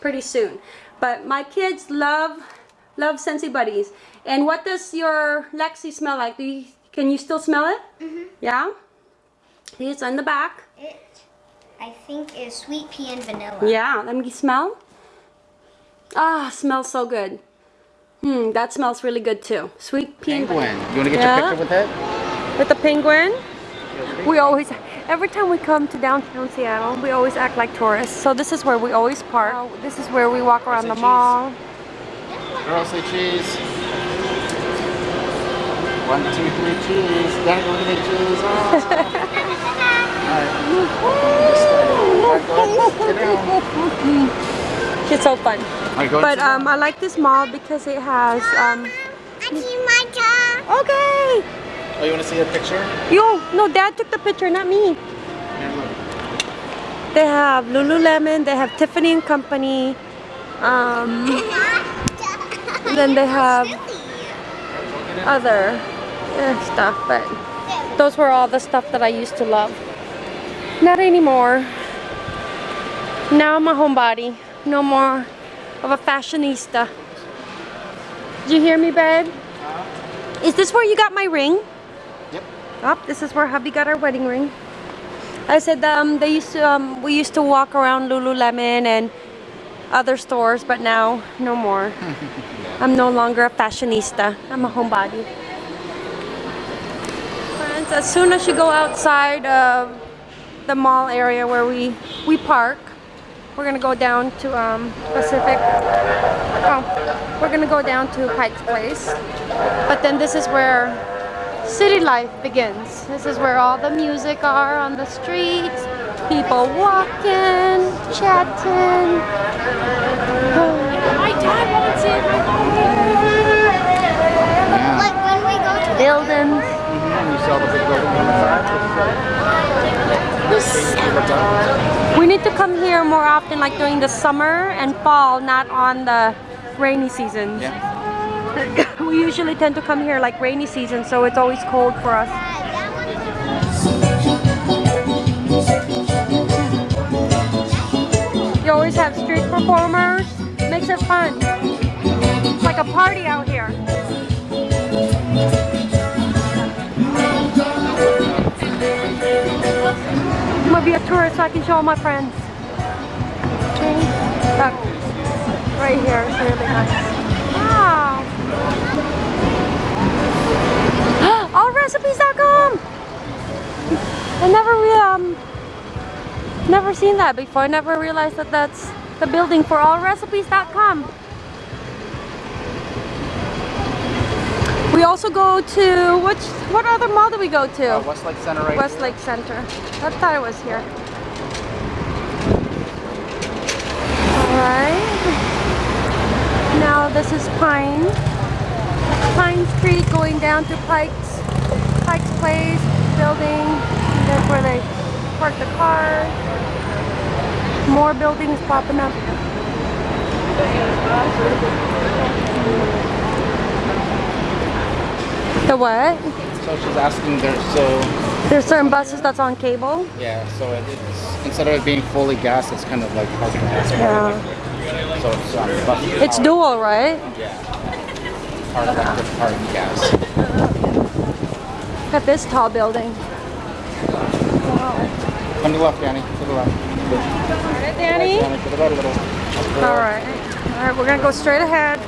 pretty soon. But my kids love love Scentsy Buddies. And what does your Lexi smell like? Do you, can you still smell it? Mm-hmm. Yeah? It's on the back. It, I think, is sweet pea and vanilla. Yeah, let me smell. Ah, smells so good. Hmm, that smells really good too. Sweet pea and Penguin. You want to get Yeah. your picture with it? With the penguin? We always, every time we come to downtown Seattle, we always act like tourists. So this is where we always park. This is where we walk around the Say mall. Girl, say cheese. One, two, three, cheese. Daddy, want to get cheese? Oh. Alright. It's so fun. But um, I like this mall because it has, um, I see my car. okay. Oh, you want to see a picture? Yo, no, dad took the picture, not me. They have Lululemon, they have Tiffany and Company, um, then they have other eh, stuff, but those were all the stuff that I used to love. Not anymore. Now I'm a homebody. No more of a fashionista. Did you hear me, babe? Is this where you got my ring? Yep. Oh, this is where hubby got our wedding ring. I said um, they used to um, we used to walk around Lululemon and other stores, but now no more. I'm no longer a fashionista. I'm a homebody. Friends, as soon as you go outside of the mall area where we we park, we're gonna go down to um, Pacific. Oh, we're gonna go down to Pike's Place. But then this is where city life begins. This is where all the music are on the streets, people walking, chatting. My dad wants it. Like when we go to Buildings. You saw the big building on? We need to come here more often, like during the summer and fall, not on the rainy seasons. Yeah. We usually tend to come here like rainy season, so it's always cold for us. You always have street performers. Makes it fun. It's like a party out here. I'm gonna be a tourist so I can show all my friends. Okay. Look, right here is really nice. Wow. Allrecipes.com. I never um never seen that before. I never realized that that's the building for allrecipes.com. We also go to which what other mall do we go to? Uh, Westlake Center right Westlake Center. I thought it was here. Alright. Now this is Pine. Pine Street going down to Pike's Pike's Place building. That's where they park the cars. More buildings popping up. The what? So she's asking there, so There's certain buses that's on cable. yeah, so it's instead of it being fully gas, it's kind of like gas. Yeah. So it's um, It's dual, right? Yeah. Hard electric, hard gas. Look at this tall building. Come to the left, Danny. To the left. All right, Danny. All right, Danny. To the right a little. All right. All right, we're gonna go straight ahead.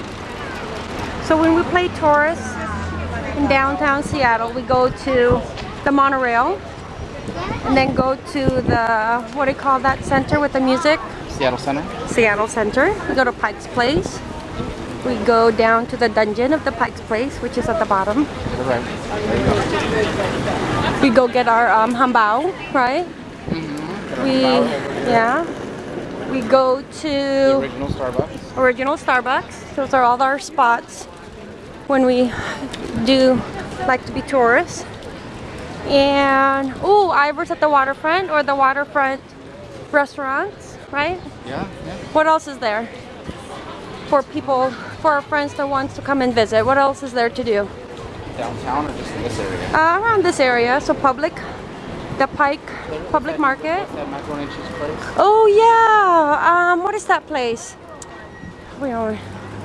So when we play tourists in downtown Seattle, we go to the monorail and then go to the, what do you call that center with the music? Seattle Center. Seattle Center. We go to Pike's Place. We go down to the dungeon of the Pike's Place, which is at the bottom. To right. Go. We go get our um, hambao, right? We, yeah. We go The to original Starbucks. original Starbucks. Those are all our spots when we do like to be tourists. And, oh, Ivar's at the waterfront or the waterfront restaurants, right? Yeah, yeah. What else is there for people, for our friends that wants to come and visit? What else is there to do? Downtown or just in this area? Uh, around this area, so public, the Pike Public Market. That macaroni and cheese place. Oh yeah. Um, what is that place? Where are we?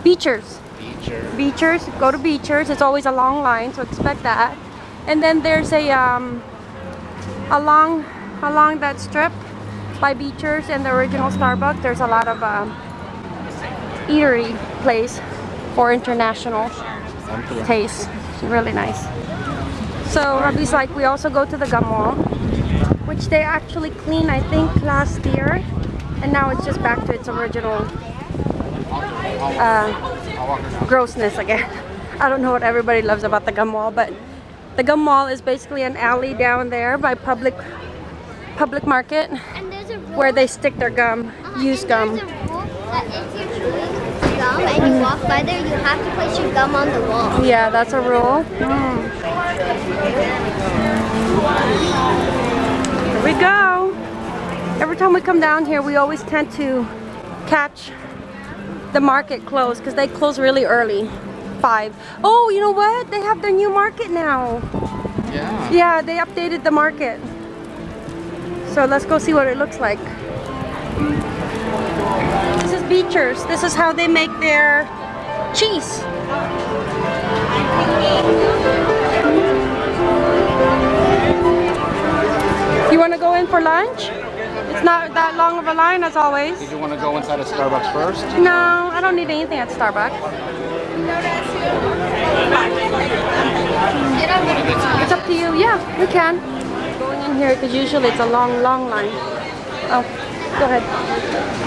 Beecher's. Beecher. Beecher's. Go to Beecher's. It's always a long line, so expect that. And then there's a um, along along that strip by Beecher's and the original Starbucks. There's a lot of um, eatery place for international taste. It's really nice. So Robbie's like, we also go to the gum wall, which they actually cleaned, I think, last year, and now it's just back to its original uh, grossness again. I don't know what everybody loves about the gum wall, but the gum wall is basically an alley down there by public public market And a where they stick their gum, uh, used and gum. There's a rule that if you're chewing gum and you walk by there, you have to place your gum on the wall. Yeah, that's a rule. Mm. Here we go. Every time we come down here, we always tend to catch the market close because they close really early. Five. Oh, you know what? They have their new market now. Yeah. Yeah, they updated the market. So let's go see what it looks like. Beecher's. This is how they make their cheese. You want to go in for lunch? It's not that long of a line as always. Did you want to go inside of Starbucks first? No, I don't need anything at Starbucks. It's up to you. Yeah, we can. Going in here because usually it's a long, long line. Oh, go ahead.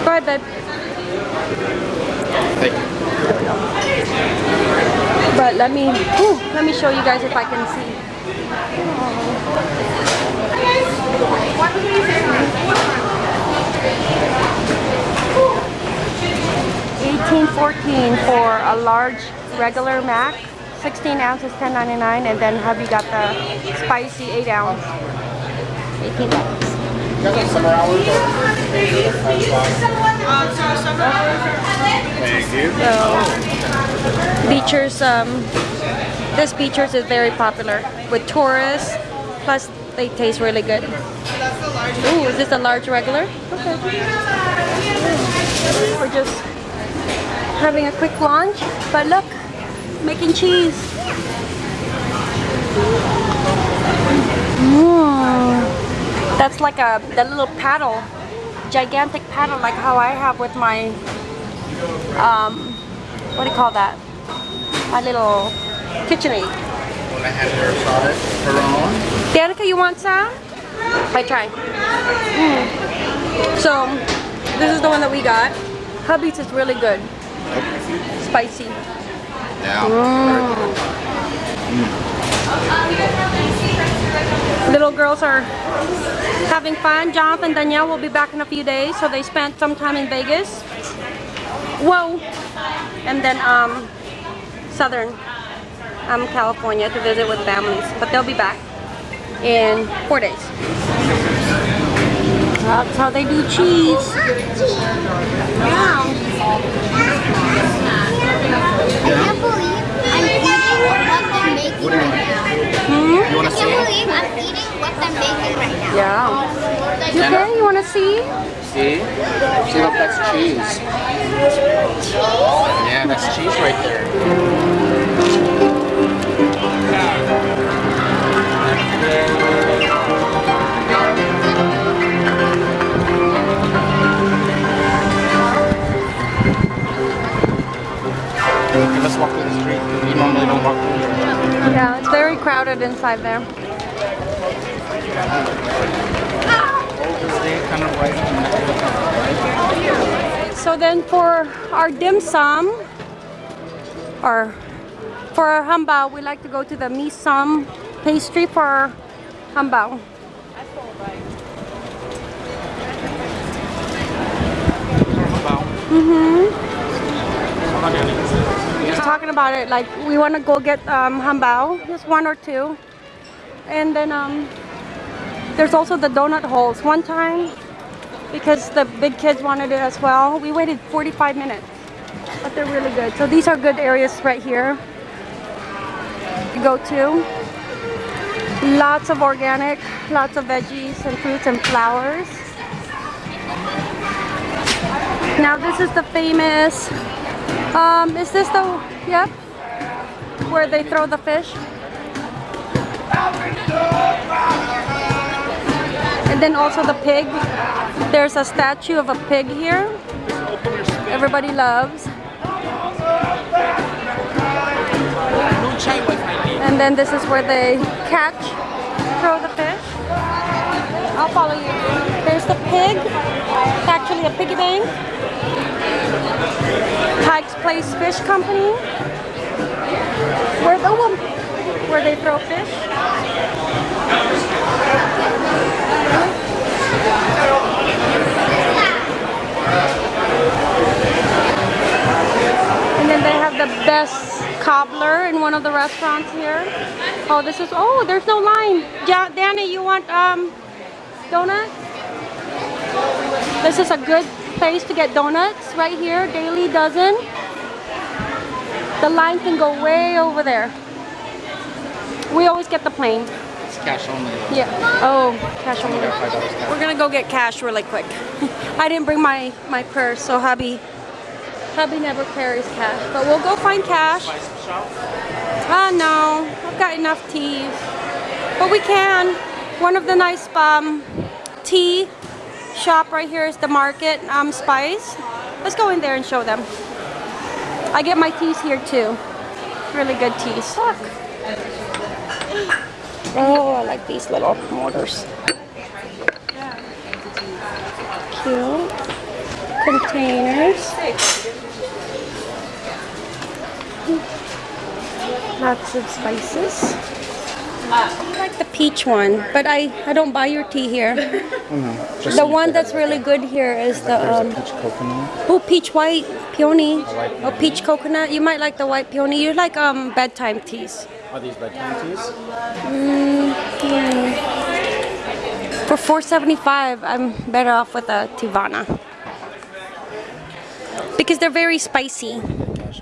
Go ahead, babe. Thank you. But let me, ooh, let me show you guys if I can see. Eighteen fourteen for a large regular mac, sixteen ounces, ten ninety nine, and then hubby got the spicy eight ounce, eighteen bucks. You guys have summer hours? Thank you. So, Beecher's, um, this Beecher's is very popular with tourists. Plus, they taste really good. Ooh, is this a large regular? Okay. We're just having a quick lunch, but look, making cheese. Mm. That's like a the little paddle, gigantic paddle, like how I have with my um, what do you call that? My little KitchenAid. Want to have her salad, her own? Danica, you want some? I try. Mm. So, this is the one that we got. Hubby's is really good. Spicy. Yeah. Little girls are having fun. Jonathan and Danielle will be back in a few days, so they spent some time in Vegas. Whoa! And then um, Southern um, California to visit with families, but they'll be back in four days. That's how they do cheese. Yeah. I can't believe I'm eating what they're making right now. Hmm? You want I to can't believe I'm eating what they're making right now. Yeah. You okay? You want to see? See? See, look, that's cheese. Yeah, that's cheese right there. Mm. Okay, let's walk through the street. 'cause We normally don't walk through here. Yeah, it's very crowded inside there. Overstay kind of right in the So then for our dim sum, or for our hambao, we like to go to the Mee Sum pastry for our hambao. Just talking about it, like we want to go get um, hambao, just one or two, and then um, there's also the donut holes. One time, because the big kids wanted it as well, we waited 45 minutes, but they're really good. So these are good areas right here to go to. Lots of organic, lots of veggies and fruits and flowers. Now this is the famous, um, is this the, yep, where they throw the fish? And then also the pig. There's a statue of a pig here. Everybody loves. And then this is where they catch, throw the fish. I'll follow you. There's the pig. It's actually a piggy bank. Pike's Place Fish Company. Where the one where they throw fish. And then they have the best cobbler in one of the restaurants here. Oh, this is, oh, there's no line. Ja- Danny, you want um, donuts? This is a good place to get donuts right here. Daily Dozen. The line can go way over there. We always get the plain. It's cash only. though. Yeah. Oh, cash only. Five dollars cash. We're gonna go get cash really quick. I didn't bring my my purse, so hubby hubby never carries cash. But we'll go find cash. Ah no, I've got enough teas. But we can. One of the nice um, tea shop right here is the Market um, Spice. Let's go in there and show them. I get my teas here too. Really good teas. Look. Oh, I like these little mortars. Cute. Containers. Lots of spices. I like the peach one, but I, I don't buy your tea here. Just The one that's really good here is the um, peach coconut. oh peach white peony. white Oh peach coconut. You might like the white peony. You like um bedtime teas. Are these bedtime teas? For 4.75, I'm better off with a Teavana. Because they're very spicy. Cash.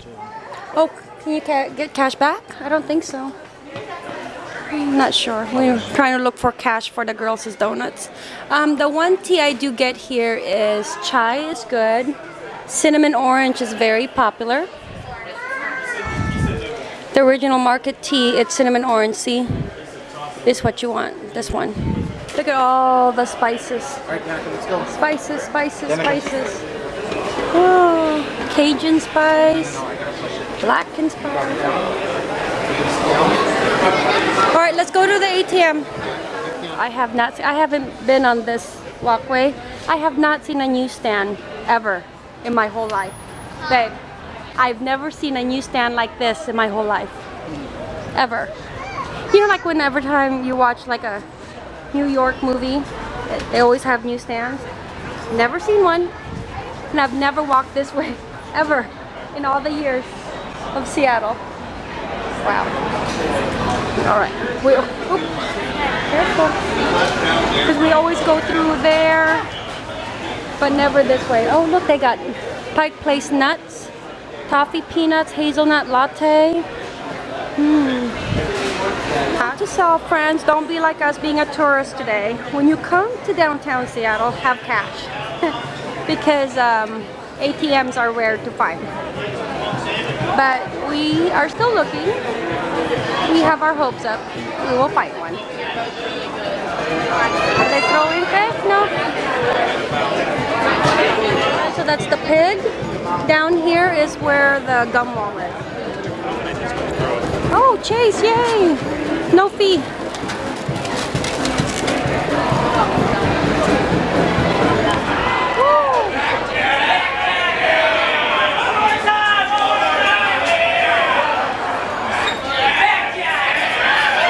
Oh, can you ca- get cash back? I don't think so. I'm not sure. We're trying to look for cash for the girls' donuts. Um, the one tea I do get here is chai is good. Cinnamon orange is very popular. The original market tea, it's cinnamon orange. See, this is what you want. This one. Look at all the spices. All right, Danica, let's go. Spices, spices, spices. Oh, Cajun spice, black and spice. All right, let's go to the ATM. I have not. I haven't been on this walkway. I have not seen a newsstand ever in my whole life, babe. I've never seen a newsstand like this in my whole life, ever. You know, like when every time you watch like a New York movie, eh, they always have newsstands. Never seen one, and I've never walked this way ever in all the years of Seattle. Wow. All right. We, careful. Because we always go through there, but never this way. Oh, look, they got Pike Place nuts, toffee peanuts, hazelnut latte. Hmm. How to sell, friends. Don't be like us being a tourist today. When you come to downtown Seattle, have cash. because um, ATMs are rare to find. But we are still looking. We have our hopes up. We will find one. Are they throwing fish? No. So that's the pig. Down here is where the gum wall is. Oh, Chase, yay! No fee. Woo!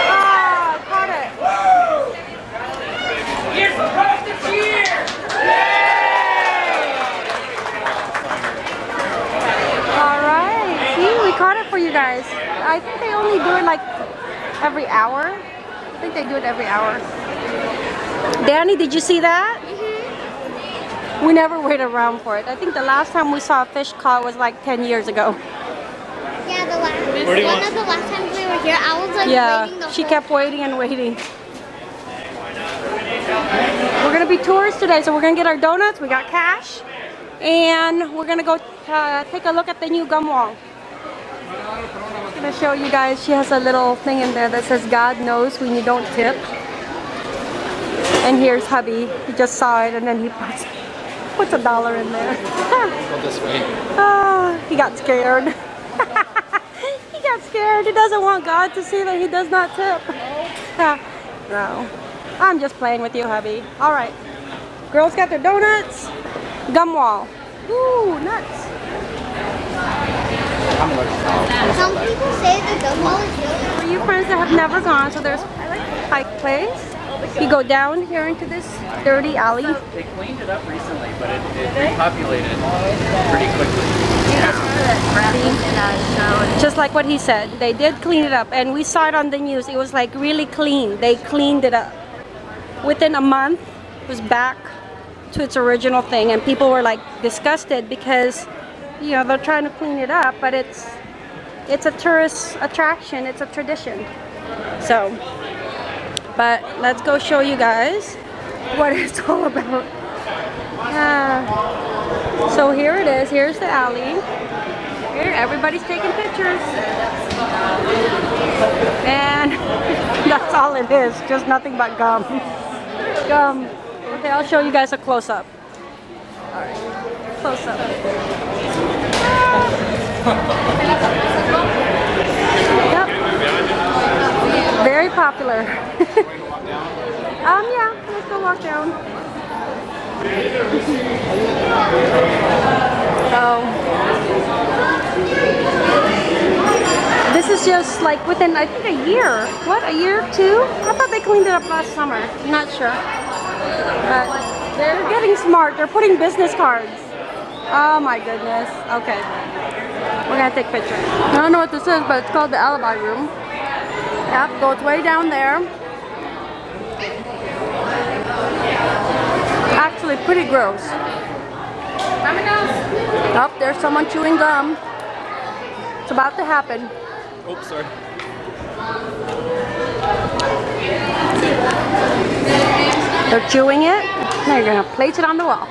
Ah, caught it. You're supposed to cheer! All right. See, we caught it for you guys. I think they only do it like every hour. I think they do it every hour. Danny, did you see that? We never wait around for it. I think the last time we saw a fish caught was like 10 years ago. Yeah, the last do one want? of the last times we were here. I was like Yeah, waiting the she whole kept waiting and waiting. We're gonna be tourists today, so we're gonna get our donuts. We got cash, and we're gonna go uh, take a look at the new gum wall. I'm gonna show you guys. She has a little thing in there that says "God knows when you don't tip." And here's hubby. He just saw it, and then he puts puts a dollar in there. Go this way. Ah, he got scared. he got scared. He doesn't want God to see that he does not tip. no. I'm just playing with you, hubby. All right. Girls got their donuts. Gum wall. Ooh, nuts. Some people say the wall is really For you friends that have never gone, so there's Pike Place. You go down here into this dirty alley. They cleaned it up recently, but it, it repopulated pretty quickly. Just like what he said, they did clean it up, and we saw it on the news. It was like really clean. They cleaned it up. Within a month, it was back to its original thing, and people were like disgusted because, you know, they're trying to clean it up, but it's it's a tourist attraction. It's a tradition. So, but let's go show you guys what it's all about. So here it is. Here's the alley. Here, everybody's taking pictures. And that's all it is, just nothing but gum. Gum. Okay, I'll show you guys a close-up. Alright, close-up. Yep. Very popular. um, yeah, let's go walk down. So, this is just like within, I think, a year. What, a year, or two? I thought they cleaned it up last summer. I'm not sure. But they're getting smart. They're putting business cards. Oh my goodness. Okay. We're gonna take pictures. I don't know what this is, but it's called the Alibi Room. Yep, goes way down there. Actually, pretty gross. Up oh, there's someone chewing gum. It's about to happen. Oops, sorry. They're chewing it. Now you're gonna place it on the wall.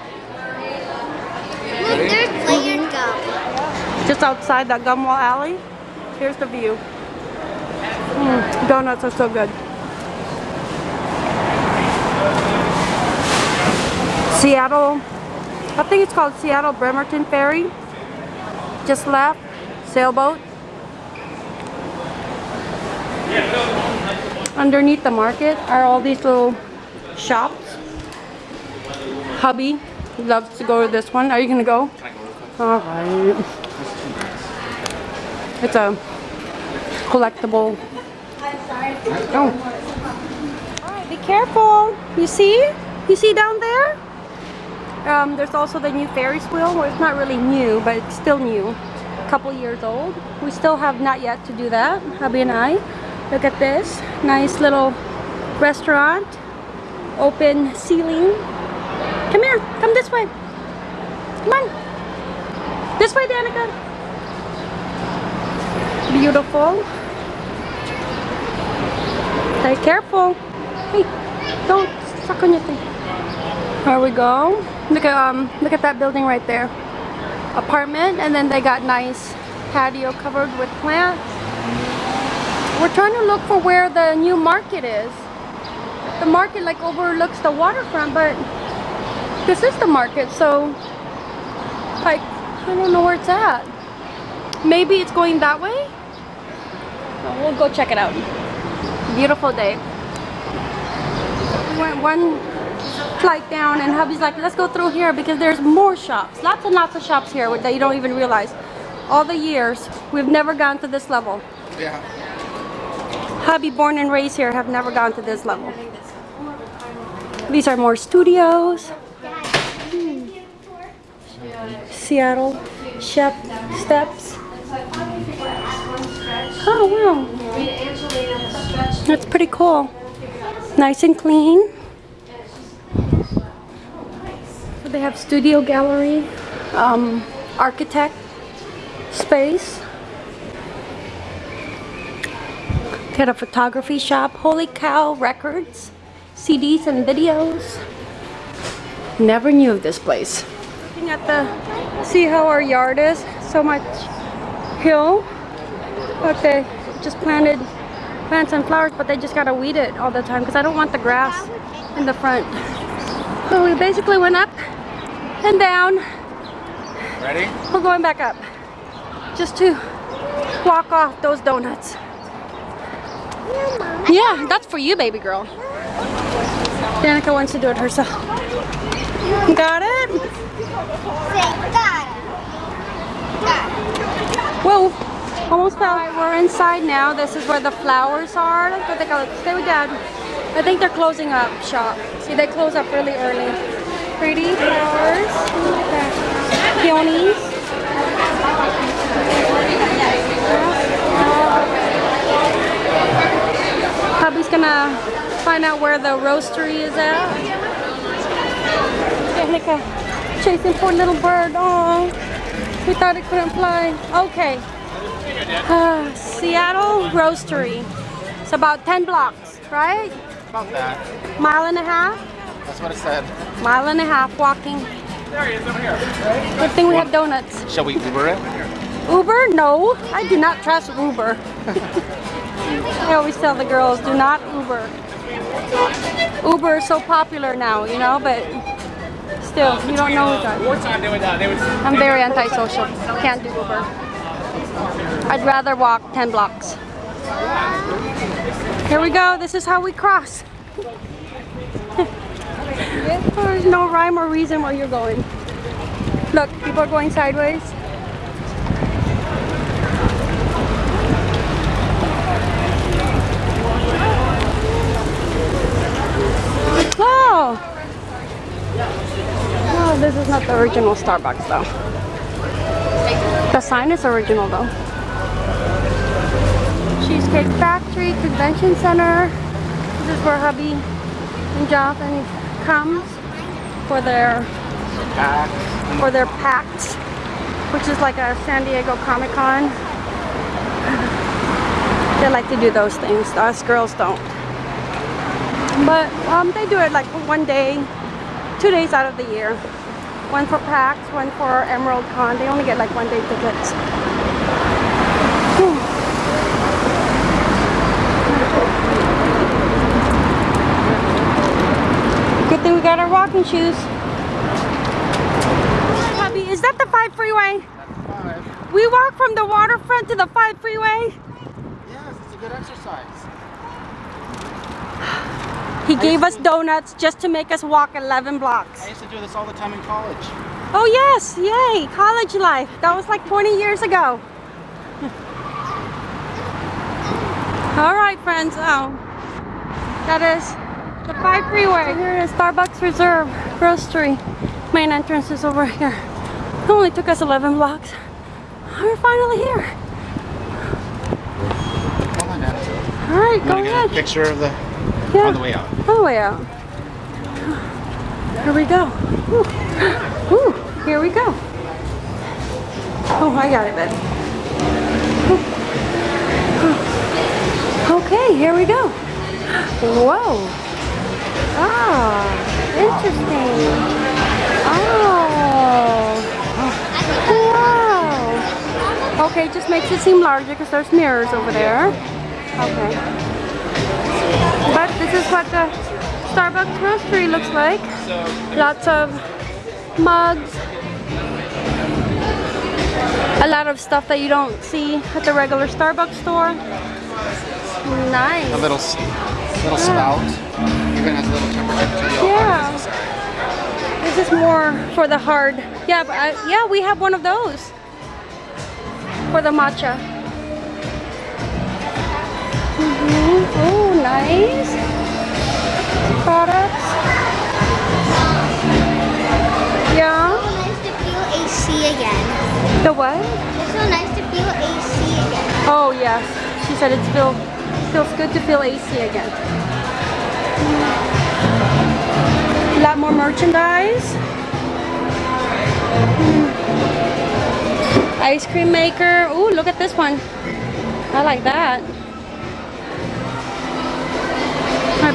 Look, there's layered gum. Just outside that gum wall alley. Here's the view. Mm, donuts are so good. Seattle, I think it's called Seattle Bremerton Ferry. Just left, sailboat. Underneath the market are all these little shops. Hubby loves to go to this one. Are you gonna go? All right. It's a collectible. Oh. All right, be careful. You see? You see down there? Um, there's also the new Ferris wheel. Well, it's not really new, but it's still new. A couple years old. We still have not yet to do that, hubby and I. Look at this. Nice little restaurant. Open ceiling. Come here. Come this way. Come on. This way, Danica. Beautiful. Hey, careful. Hey, don't suck on your thing. There we go. Look at um, look at that building right there. Apartment, and then they got nice patio covered with plants. We're trying to look for where the new market is. The market like overlooks the waterfront, but this is the market, so like I don't know where it's at. Maybe it's going that way? Well, we'll go check it out. Beautiful day. We went one flight down and hubby's like, let's go through here because there's more shops. Lots and lots of shops here that you don't even realize. All the years, we've never gone to this level. Yeah. Hubby, born and raised here, have never gone to this level. These are more studios. Hmm. Seattle Chef Steps. Oh wow. That's pretty cool. Nice and clean. They have studio gallery, um, architect space. Got a photography shop. Holy cow records, CDs and videos. Never knew of this place. Looking at the, see how our yard is? So much hill. But they just planted plants and flowers, but they just gotta weed it all the time because I don't want the grass in the front. So we basically went up and down. Ready? We're going back up just to walk off those donuts. Yeah, that's for you, baby girl. Danica wants to do it herself. Got it? Whoa, almost fell. We're inside now. This is where the flowers are. Look what they call it. Stay with dad. I think they're closing up shop. See, they close up really early. Pretty flowers. Look. Peonies. Hubby's gonna find out where the roastery is at. Danica chasing poor little bird. Oh, we thought it couldn't fly. Okay. Uh, Seattle Roastery. It's about 10 blocks, right? About that. Mile and a half? That's what it said. Mile and a half walking. There he is over here. Good thing we have donuts. Shall we Uber it? Uber? No, I do not trust Uber. I always tell the girls, do not Uber. Uber is so popular now, you know, but still, you don't know who's driving. Wartime doing that. They would. I'm very antisocial. Can't do Uber. I'd rather walk 10 blocks. Here we go. This is how we cross. There's no rhyme or reason where you're going. Look, people are going sideways. Oh! This is not the original Starbucks though. The sign is original though. Cheesecake Factory, Convention Center. This is where hubby and Jonathan comes for their PAX. for their PAX, which is like a San Diego Comic Con. They like to do those things. Us girls don't. But um, they do it like one day, two days out of the year. One for PAX, one for Emerald Con. They only get like one day tickets. Good thing we got our walking shoes. Hubby, is that the 5 freeway? Five. We walk from the waterfront to the 5 freeway. Yes, it's a good exercise. He gave us donuts just to make us walk 11 blocks. I used to do this all the time in college. Oh yes, yay, college life. That was like 20 years ago. All right, friends. Oh, that is the 5 freeway. Here is Starbucks Reserve Roastery. Main entrance is over here. It only took us 11 blocks. We're finally here. All right, go gonna get a ahead. picture of the Yeah. on the way out. All the way out. Here we go. Woo. Woo. Here we go. Oh, I got it, babe. Okay, here we go. Whoa. Ah, interesting. Oh. Wow. Okay, just makes it seem larger because there's mirrors over there. Okay. But this is what the Starbucks roastery looks like. Lots of mugs. A lot of stuff that you don't see at the regular Starbucks store. Nice. A little, little spout. Even has a little temperature control. Yeah. This is more for the hard. Yeah, but I, yeah, we have one of those for the matcha. Nice. Products. Yeah. So nice to feel AC again. The what? It's so nice to feel AC again. Oh yes. She said it's feel feels good to feel AC again. A lot more merchandise. Ice cream maker. Ooh, look at this one. I like that.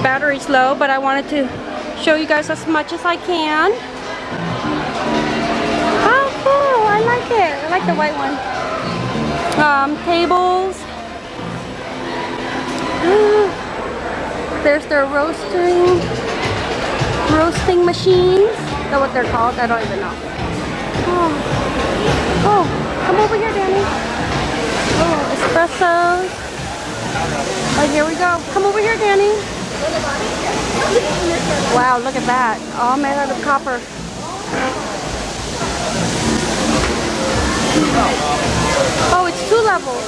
Battery's low, but I wanted to show you guys as much as I can. Oh, cool. I like it. I like the white one. Um, tables. There's their roasting, roasting machines. Is that what they're called? I don't even know. Oh, oh come over here, Danny. Oh, espressos. Oh, here we go. Come over here, Danny. Wow, look at that. All made out of copper. Oh, it's two levels.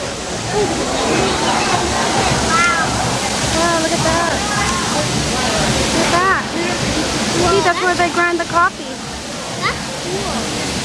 Wow, look at that. Look at that. See, that's where they grind the coffee. That's cool.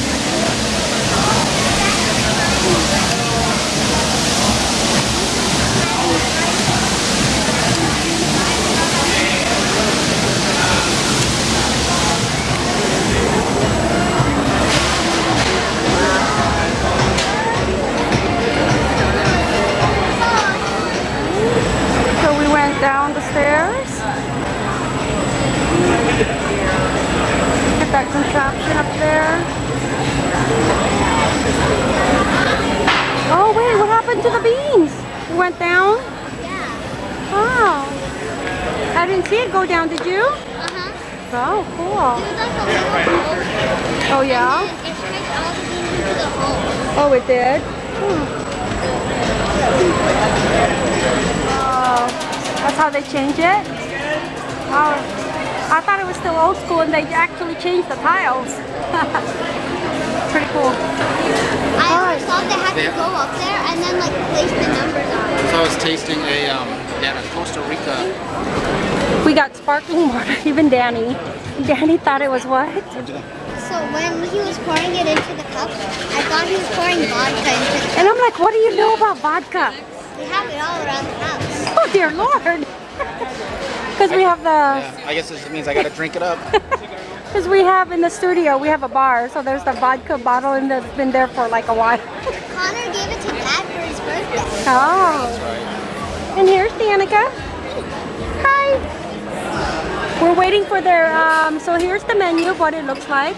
Down the stairs. Get that contraption up there. Oh wait, what happened to the beans? It went down? Yeah. Wow. I didn't see it go down, did you? Uh-huh. Oh, cool. There's like a little hole. Oh yeah? And it strikes all the beans into the hole. Oh, it did? Hmm. That's how they change it? Oh, I thought it was still old school and they actually changed the tiles. Pretty cool. I always thought they had to go up there and then like place the numbers on it. So I was tasting a, um, yeah, a Costa Rica. We got sparkling water, even Danny. Danny thought it was what? So when he was pouring it into the cup, I thought he was pouring vodka into the cup. And I'm like, what do you know about vodka? We have it all around the house. Oh dear lord. Because we have the, Yeah, I guess this means I gotta drink it up. because we have in the studio, we have a bar. So there's the vodka bottle and that's been there for like a while. Connor gave it to Dad for his birthday. Oh. And here's Danica. Hi. We're waiting for their, um, so here's the menu of what it looks like.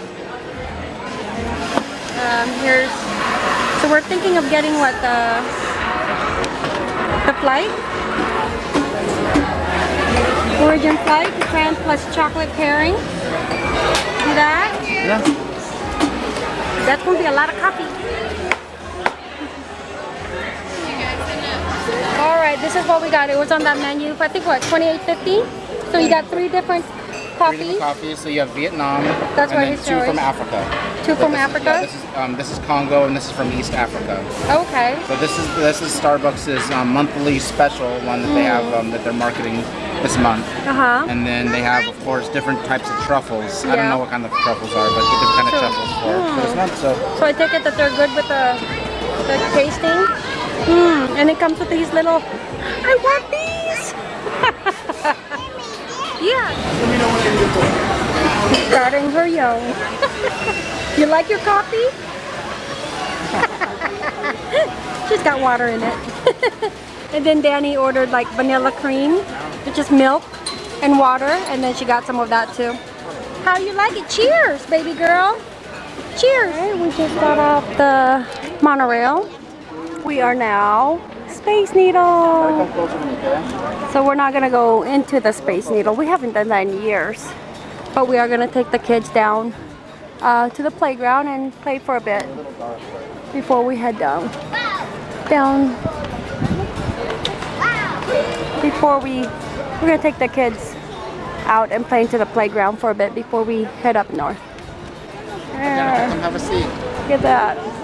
Um, here's, so we're thinking of getting what, the, the flight? Origin flight, the plus chocolate pairing. See that? Yeah. That's gonna be a lot of coffee. All right, this is what we got. It was on that menu. I think what, 28.50? So you got three different Three different coffees. So you have Vietnam. That's and then two from Africa. Two from This is- Africa? Yeah, this is um, this is Congo and this is from East Africa. Okay. So this is this is Starbucks' um, monthly special one that they have Mm. um, that they're marketing this month. Uh huh. And then they have, of course, different types of truffles. Yeah. I don't know what kind of truffles are, but different kind of truffles for, for this month. So So I take it that they're good with the, the tasting. Hmm. And it comes with these little. I want these. yeah. Let me know what you're here for. Starting her young. you like your coffee? She's got water in it. and then Danny ordered like vanilla cream, which is milk and water, and then she got some of that too. How you like it? Cheers, baby girl. Cheers. we just got off the monorail. We are now Space Needle. So we're not gonna go into the Space Needle. We haven't done that in years. But we are gonna take the kids down uh, to the playground and play for a bit before we head down. Down. Before we, we're gonna take the kids out and play into the playground for a bit before we head up north. There. come have a seat. Look at that.